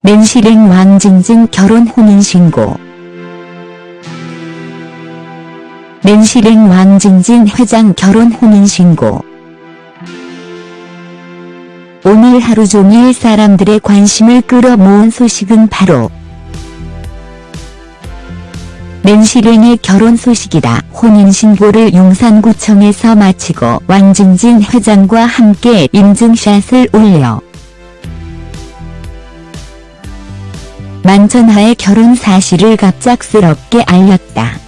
맨실행 왕징징 결혼 혼인신고 맨실행 왕징징 회장 결혼 혼인신고 오늘 하루 종일 사람들의 관심을 끌어모은 소식은 바로 맨실행의 결혼 소식이다. 혼인신고를 용산구청에서 마치고 왕징진 회장과 함께 인증샷을 올려 만천하의 결혼 사실을 갑작스럽게 알렸다.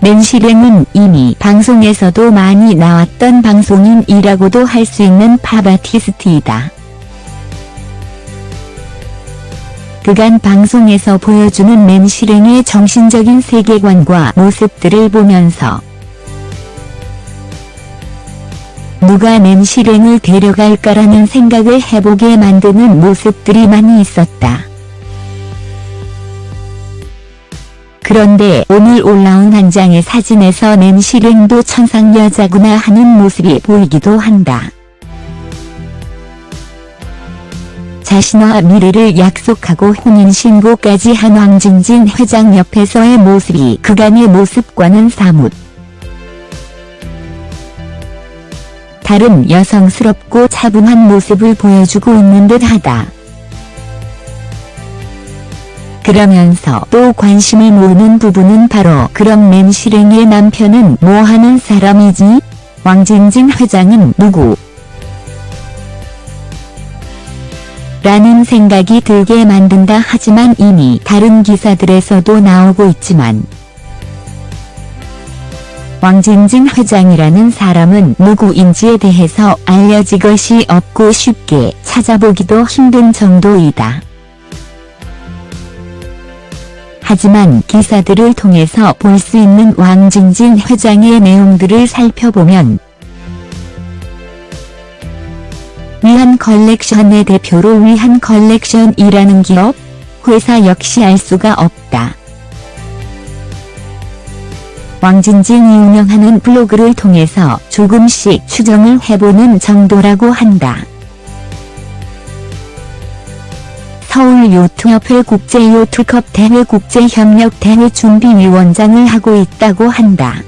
맨실행은 이미 방송에서도 많이 나왔던 방송인이라고도 할 수 있는 팝아티스트이다. 그간 방송에서 보여주는 맨실행의 정신적인 세계관과 모습들을 보면서 누가 맨실행을 데려갈까라는 생각을 해보게 만드는 모습들이 많이 있었다. 그런데 오늘 올라온 한 장의 사진에서 맨실행도 천상 여자구나 하는 모습이 보이기도 한다. 자신과 미래를 약속하고 혼인신고까지 한 왕진진 회장 옆에서의 모습이 그간의 모습과는 사뭇 다른 여성스럽고 차분한 모습을 보여주고 있는 듯하다. 그러면서 또 관심을 모으는 부분은 바로 그럼 맨실행의 남편은 뭐하는 사람이지? 왕진진 회장은 누구? 라는 생각이 들게 만든다 하지만 이미 다른 기사들에서도 나오고 있지만 왕진진 회장이라는 사람은 누구인지에 대해서 알려진 것이 없고 쉽게 찾아보기도 힘든 정도이다. 하지만 기사들을 통해서 볼 수 있는 왕진진 회장의 내용들을 살펴보면 위한 컬렉션의 대표로 위한 컬렉션이라는 기업, 회사 역시 알 수가 없다. 왕진진이 운영하는 블로그를 통해서 조금씩 추정을 해보는 정도라고 한다. 서울 요트협회 국제요트컵 대회 국제협력 대회 준비위원장을 하고 있다고 한다.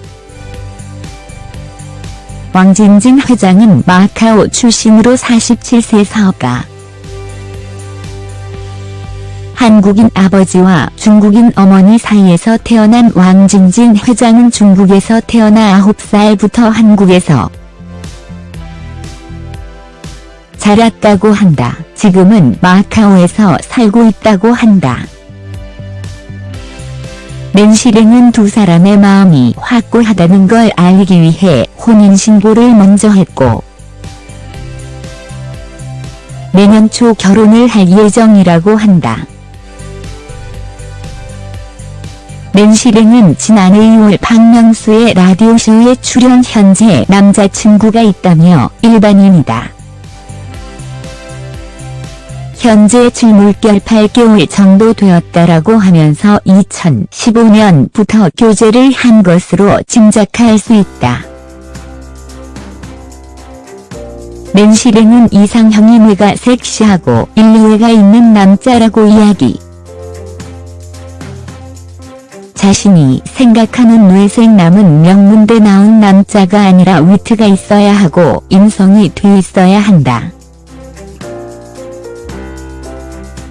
왕진진 회장은 마카오 출신으로 47세 사업가. 한국인 아버지와 중국인 어머니 사이에서 태어난 왕진진 회장은 중국에서 태어나 9살부터 한국에서 자랐다고 한다. 지금은 마카오에서 살고 있다고 한다. 맨실행은 두 사람의 마음이 확고하다는 걸 알기 위해 혼인신고를 먼저 했고 내년 초 결혼을 할 예정이라고 한다. 맨실행은 지난해 2월 박명수의 라디오쇼에 출연 현재 남자친구가 있다며 일반인이다. 현재 질물결 8개월 정도 되었다라고 하면서 2015년부터 교제를 한 것으로 짐작할 수 있다. 맨실행은 이상형이 뇌가 섹시하고 인류애가 있는 남자라고 이야기. 자신이 생각하는 뇌생남은 명문대 나온 남자가 아니라 위트가 있어야 하고 인성이 돼 있어야 한다.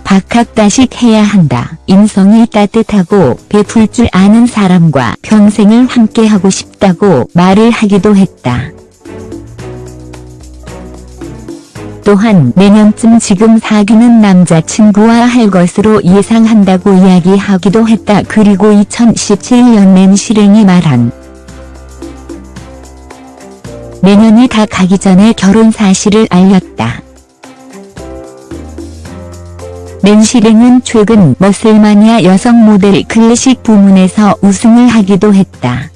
박학다식 해야 한다. 인성이 따뜻하고 베풀 줄 아는 사람과 평생을 함께하고 싶다고 말을 하기도 했다. 또한 내년쯤 지금 사귀는 남자친구와 할 것으로 예상한다고 이야기하기도 했다. 그리고 2017년 맨실행이 말한 내년이 다 가기 전에 결혼 사실을 알렸다. 맨실행은 최근 머슬마니아 여성 모델 클래식 부문에서 우승을 하기도 했다.